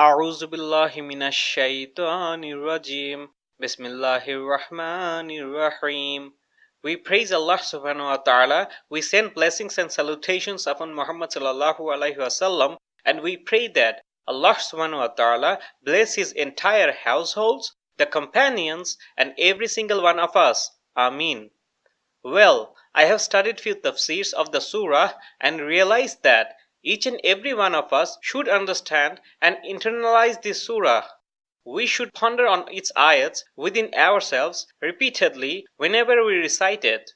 أعوذ بالله من الشيطان الرجيم بسم الله الرحمن الرحيم We praise Allah subhanahu wa ta'ala. We send blessings and salutations upon Muhammad sallallahu alaihi wasallam and we pray that Allah subhanahu wa ta'ala bless his entire households, the companions and every single one of us. Ameen. Well, I have studied few tafsirs of the surah and realized that each and every one of us should understand and internalize this surah. We should ponder on its ayats within ourselves repeatedly whenever we recite it.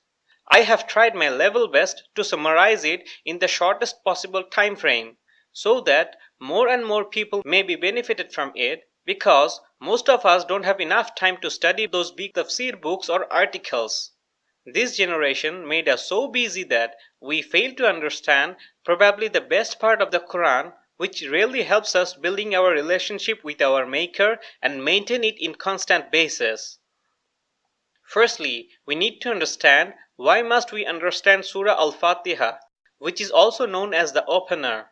I have tried my level best to summarize it in the shortest possible time frame so that more and more people may be benefited from it because most of us don't have enough time to study those big tafsir books or articles. This generation made us so busy that we fail to understand probably the best part of the Quran which really helps us building our relationship with our maker and maintain it in constant basis. Firstly, we need to understand why must we understand Surah Al-Fatiha, which is also known as the opener.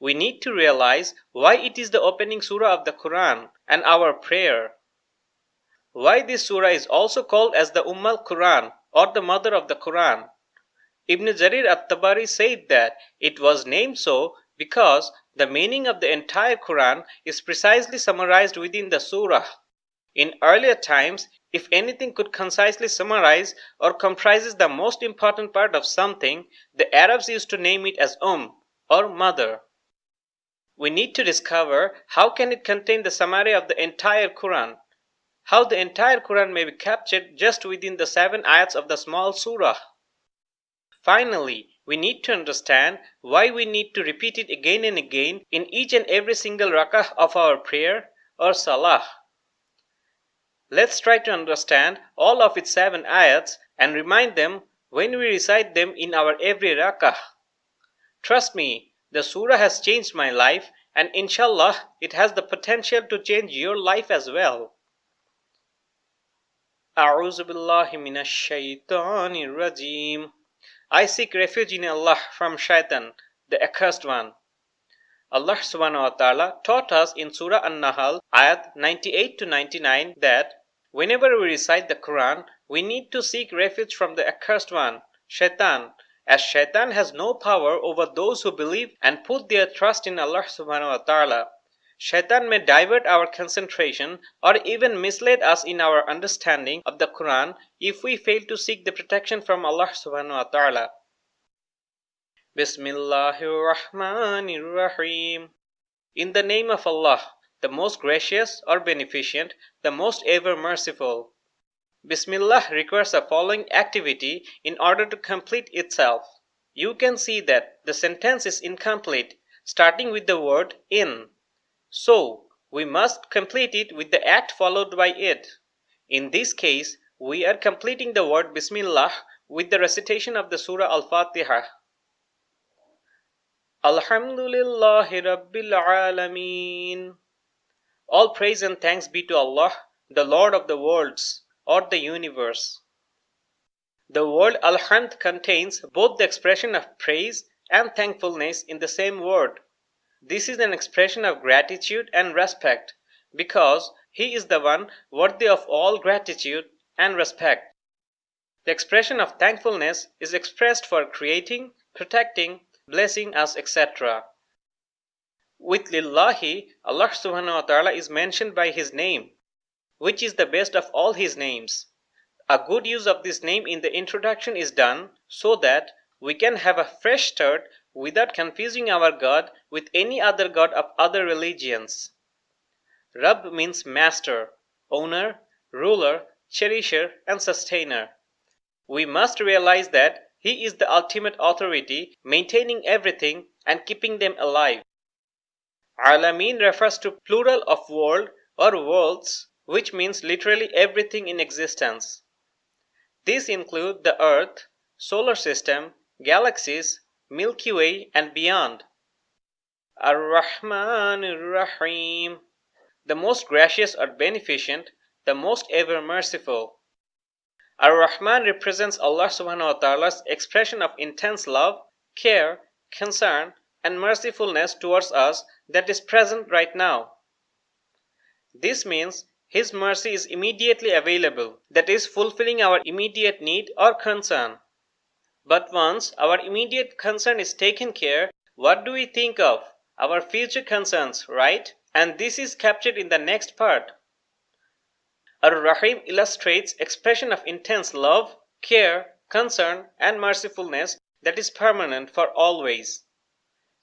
We need to realize why it is the opening surah of the Quran and our prayer. Why this surah is also called as the Umm al-Quran or the mother of the Quran. Ibn Jarir at-Tabari said that it was named so because the meaning of the entire Quran is precisely summarized within the surah. In earlier times, if anything could concisely summarize or comprises the most important part of something, the Arabs used to name it as Umm or mother. We need to discover how can it contain the summary of the entire Quran. How the entire Quran may be captured just within the seven ayats of the small surah. Finally, we need to understand why we need to repeat it again and again in each and every single rakah of our prayer or salah. Let's try to understand all of its seven ayats and remind them when we recite them in our every rakah. Trust me, the surah has changed my life and inshallah it has the potential to change your life as well. أعوذ بالله من الشيطان الرجيم I seek refuge in Allah from shaitan, the accursed one. Allah subhanahu wa ta'ala taught us in Surah An-Nahl ayat 98 to 99 that whenever we recite the Quran, we need to seek refuge from the accursed one, shaitan, as shaitan has no power over those who believe and put their trust in Allah subhanahu wa ta'ala. Shaitan may divert our concentration or even mislead us in our understanding of the Quran if we fail to seek the protection from Allah subhanahu wa ta'ala. Bismillahir Rahmanir Rahim. In the name of Allah, the most gracious or beneficent, the most ever merciful. Bismillah requires the following activity in order to complete itself. You can see that the sentence is incomplete, starting with the word in. So, we must complete it with the act followed by it. In this case, we are completing the word Bismillah with the recitation of the Surah Al-Fatiha. Alhamdulillahi Rabbil Alameen. All praise and thanks be to Allah, the Lord of the worlds, or the universe. The word Alhamd contains both the expression of praise and thankfulness in the same word. This is an expression of gratitude and respect because he is the one worthy of all gratitude and respect. The expression of thankfulness is expressed for creating, protecting, blessing us, etc. With Lillahi, Allah subhanahu wa ta'ala is mentioned by his name, which is the best of all his names. A good use of this name in the introduction is done so that we can have a fresh start without confusing our God with any other God of other religions. Rabb means master, owner, ruler, cherisher, and sustainer. We must realize that He is the ultimate authority, maintaining everything and keeping them alive. Alameen refers to plural of world or worlds, which means literally everything in existence. These include the earth, solar system, galaxies, Milky Way, and beyond. Ar-Rahman Ar-Rahim, the most gracious or beneficent, the most ever merciful. Ar-Rahman represents Allah subhanahu wa ta'ala's expression of intense love, care, concern, and mercifulness towards us that is present right now. This means His mercy is immediately available, that is, fulfilling our immediate need or concern. But once our immediate concern is taken care, what do we think of? Our future concerns, right? And this is captured in the next part. Ar-Rahim illustrates expression of intense love, care, concern, and mercifulness that is permanent for always.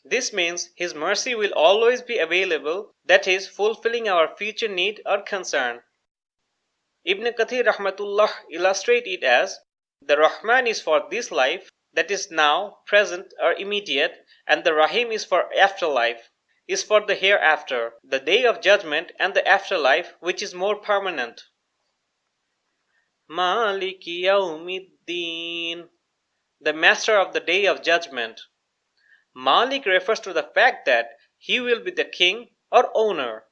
This means His mercy will always be available, that is, fulfilling our future need or concern. Ibn Kathir Rahmatullah illustrate it as the Rahman is for this life, that is now, present, or immediate, and the Rahim is for afterlife, is for the hereafter, the day of judgment, and the afterlife, which is more permanent. Maliki Yawmiddin, the master of the day of judgment. Malik refers to the fact that he will be the king or owner.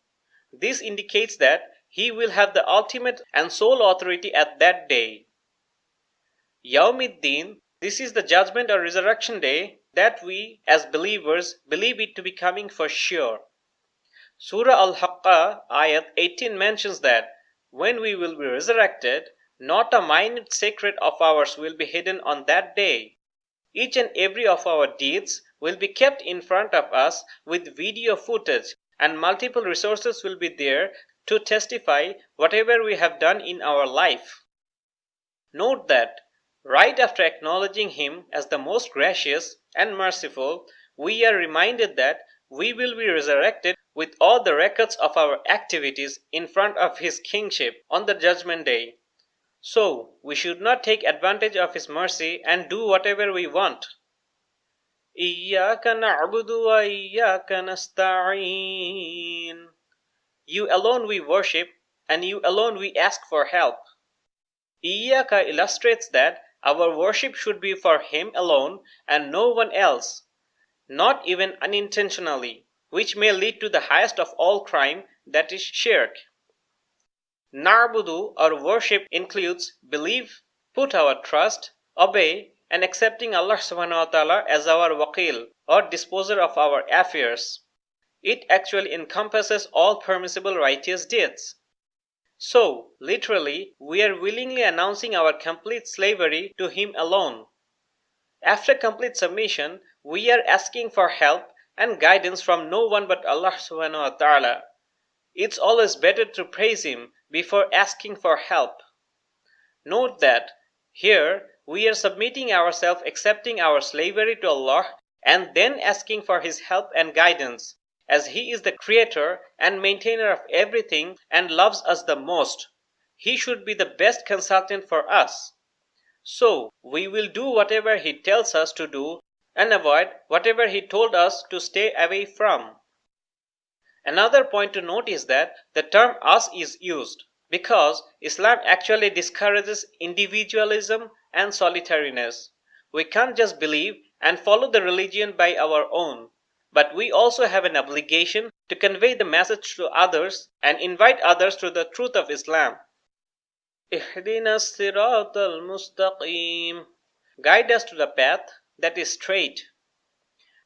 This indicates that he will have the ultimate and sole authority at that day. Yawmiddin, this is the judgment or resurrection day that we as believers believe it to be coming for sure. Surah Al-Haqqah ayat 18 mentions that when we will be resurrected, not a minute secret of ours will be hidden on that day. Each and every of our deeds will be kept in front of us with video footage and multiple resources will be there to testify whatever we have done in our life. Note that Right after acknowledging Him as the most gracious and merciful, we are reminded that we will be resurrected with all the records of our activities in front of His kingship on the judgment day. So, we should not take advantage of His mercy and do whatever we want. إِيَّاكَ نَعْبُدُ وَإِيَّاكَ نَسْتَعِينَ You alone we worship, and you alone we ask for help. Iyaka illustrates that our worship should be for Him alone and no one else, not even unintentionally, which may lead to the highest of all crime, that is shirk. Na'budu or worship includes believe, put our trust, obey, and accepting Allah subhanahu wa ta'ala as our waqil or disposer of our affairs. It actually encompasses all permissible righteous deeds. So, literally, we are willingly announcing our complete slavery to Him alone. After complete submission, we are asking for help and guidance from no one but Allah subhanahu wa ta'ala. It's always better to praise Him before asking for help. Note that here we are submitting ourselves, accepting our slavery to Allah, and then asking for His help and guidance as he is the creator and maintainer of everything and loves us the most, he should be the best consultant for us. So, we will do whatever he tells us to do and avoid whatever he told us to stay away from. Another point to note is that the term us is used because Islam actually discourages individualism and solitariness. We can't just believe and follow the religion by our own but we also have an obligation to convey the message to others and invite others to the truth of Islam. Guide us to the path that is straight.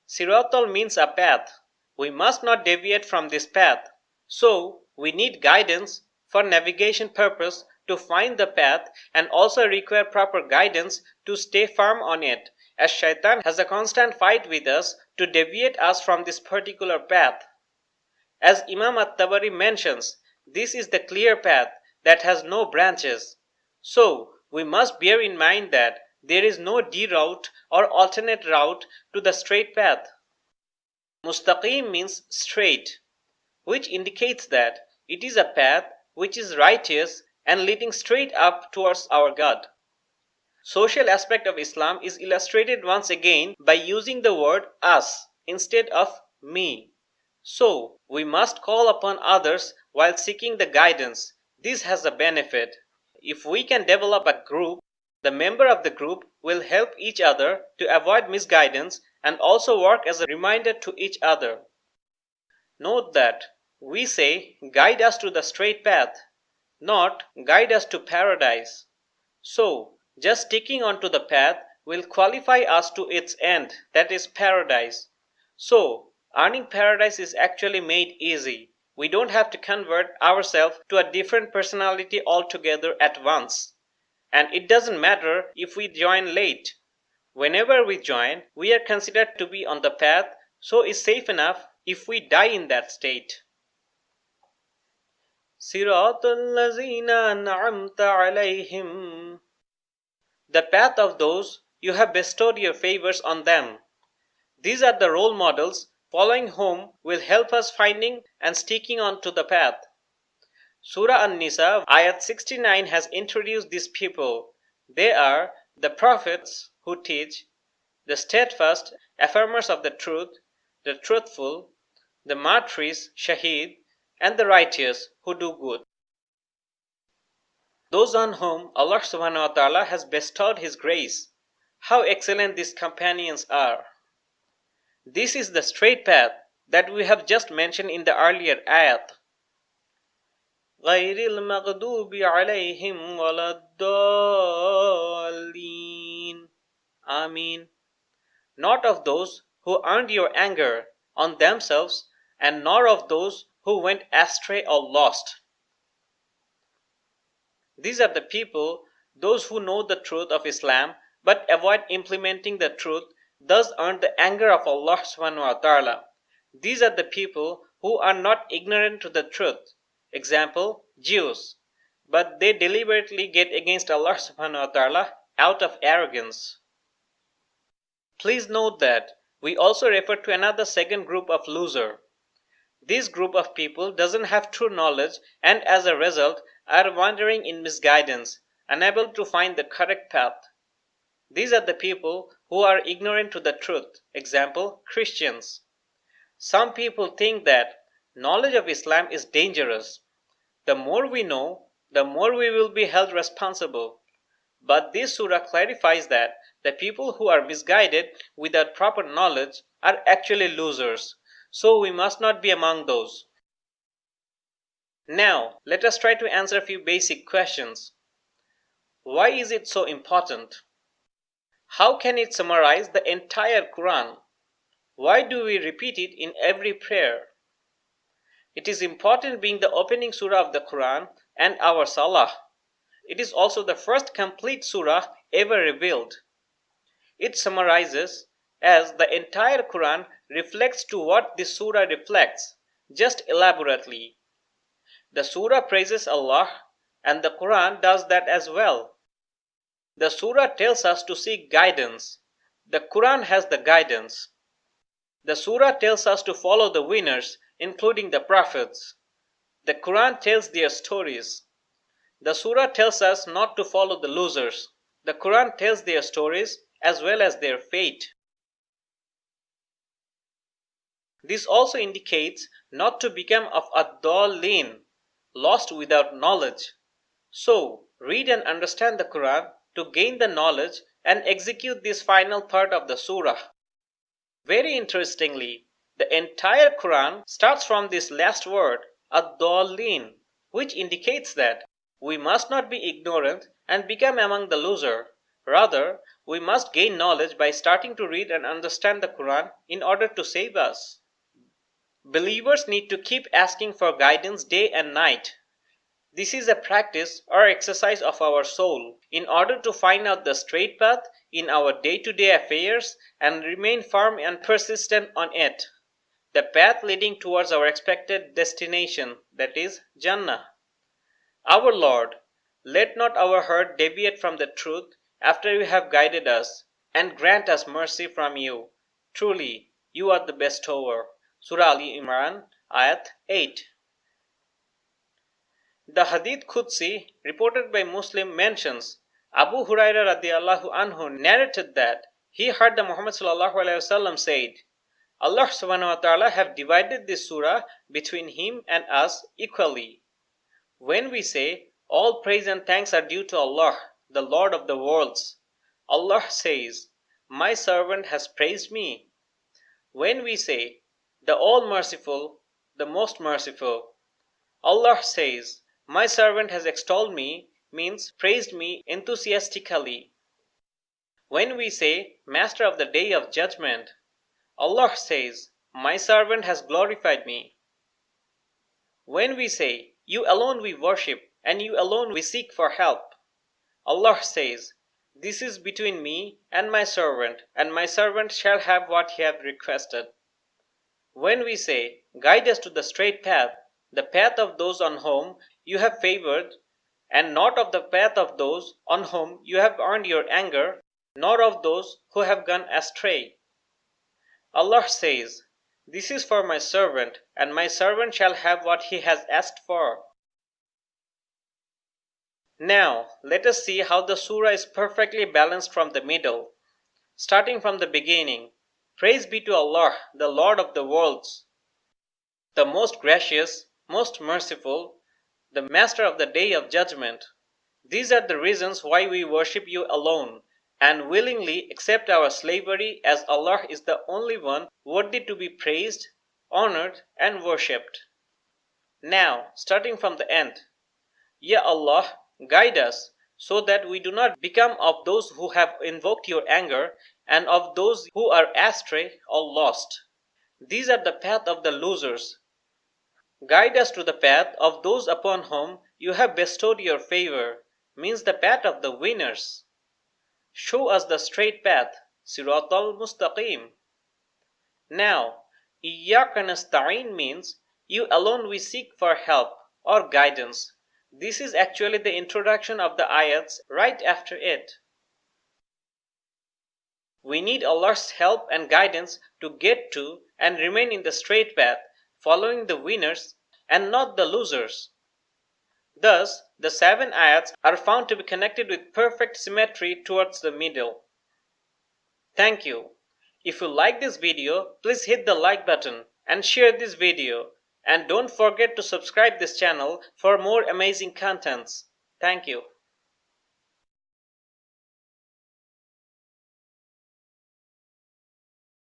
Siratal means a path. We must not deviate from this path. So, we need guidance for navigation purpose to find the path and also require proper guidance to stay firm on it as shaitan has a constant fight with us to deviate us from this particular path. As Imam at-Tabari mentions, this is the clear path that has no branches. So, we must bear in mind that there is no D route or alternate route to the straight path. Mustaqim means straight, which indicates that it is a path which is righteous and leading straight up towards our God. Social aspect of Islam is illustrated once again by using the word us instead of me. So, we must call upon others while seeking the guidance. This has a benefit. If we can develop a group, the member of the group will help each other to avoid misguidance and also work as a reminder to each other. Note that we say guide us to the straight path, not guide us to paradise. So, just sticking onto the path will qualify us to its end, that is paradise. So, earning paradise is actually made easy. We don't have to convert ourselves to a different personality altogether at once. And it doesn't matter if we join late. Whenever we join, we are considered to be on the path, so it's safe enough if we die in that state. صراط الذين أنعمت عليهم the path of those you have bestowed your favors on them. These are the role models following whom will help us finding and sticking on to the path. Surah An-Nisa ayat 69 has introduced these people. They are the prophets who teach, the steadfast affirmers of the truth, the truthful, the martyrs, shaheed, and the righteous who do good Those on whom Allah subhanahu wa ta'ala has bestowed His grace. How excellent these companions are. This is the straight path that we have just mentioned in the earlier ayat. غير المغضوب عليهم ولا الضالين Amin. Not of those who earned your anger on themselves and nor of those who went astray or lost. These are the people, those who know the truth of Islam but avoid implementing the truth, thus earn the anger of Allah subhanahu wa ta'ala. These are the people who are not ignorant to the truth. Example, Jews. But they deliberately get against Allah subhanahu wa ta'ala out of arrogance. Please note that we also refer to another second group of loser. This group of people doesn't have true knowledge and as a result are wandering in misguidance, unable to find the correct path. These are the people who are ignorant to the truth. Example, Christians. Some people think that knowledge of Islam is dangerous. The more we know, the more we will be held responsible. But this surah clarifies that the people who are misguided without proper knowledge are actually losers. So we must not be among those. Now, let us try to answer a few basic questions. Why is it so important? How can it summarize the entire Quran? Why do we repeat it in every prayer? It is important being the opening surah of the Quran and our Salah. It is also the first complete surah ever revealed. It summarizes as the entire Quran reflects to what this surah reflects, just elaborately. The surah praises Allah and the Quran does that as well. The surah tells us to seek guidance. The Quran has the guidance. The surah tells us to follow the winners, including the prophets. The Quran tells their stories. The surah tells us not to follow the losers. The Quran tells their stories as well as their fate. This also indicates not to become of ad-dallin, lost without knowledge. So, read and understand the Quran to gain the knowledge and execute this final part of the surah. Very interestingly, the entire Quran starts from this last word, ad-dallin, which indicates that we must not be ignorant and become among the loser. Rather, we must gain knowledge by starting to read and understand the Quran in order to save us. Believers need to keep asking for guidance day and night this is a practice or exercise of our soul in order to find out the straight path in our day to day affairs and remain firm and persistent on it. The path leading towards our expected destination, that is, Jannah. Our Lord, let not our heart deviate from the truth after you have guided us, and grant us mercy from you. Truly, you are the bestower. Surah Al Imran, Ayat 8. The Hadith Qudsi reported by Muslim mentions Abu Huraira radiallahu anhu narrated that he heard the Muhammad sallallahu alaihi wasallam said, Allah subhanahu wa ta'ala have divided this surah between him and us equally. When we say all praise and thanks are due to Allah, the Lord of the worlds, Allah says, My servant has praised me. When we say the all merciful, the most merciful, Allah says, my servant has extolled me means praised me enthusiastically. When we say Master of the Day of Judgment, Allah says, My servant has glorified me. When we say, You alone we worship and you alone we seek for help, Allah says, This is between me and my servant, and my servant shall have what he hath requested. When we say, Guide us to the straight path, the path of those on whom you have favored, and not of the path of those on whom you have earned your anger, nor of those who have gone astray. Allah says, This is for my servant, and my servant shall have what he has asked for. Now, let us see how the surah is perfectly balanced from the middle. Starting from the beginning, Praise be to Allah, the Lord of the worlds, the most gracious, most merciful, the Master of the Day of Judgment. These are the reasons why we worship you alone and willingly accept our slavery as Allah is the only one worthy to be praised, honored, and worshipped. Now, starting from the end, Ya Allah, guide us so that we do not become of those who have invoked your anger and of those who are astray or lost. These are the path of the losers. Guide us to the path of those upon whom you have bestowed your favor, means the path of the winners. Show us the straight path, Siratal Mustaqim. Now, Iyyaka nasta'in means you alone we seek for help or guidance. This is actually the introduction of the ayats right after it. We need Allah's help and guidance to get to and remain in the straight path, following the winners and not the losers. Thus, the seven ayats are found to be connected with perfect symmetry towards the middle. Thank you. If you like this video, please hit the like button and share this video. And don't forget to subscribe this channel for more amazing contents. Thank you.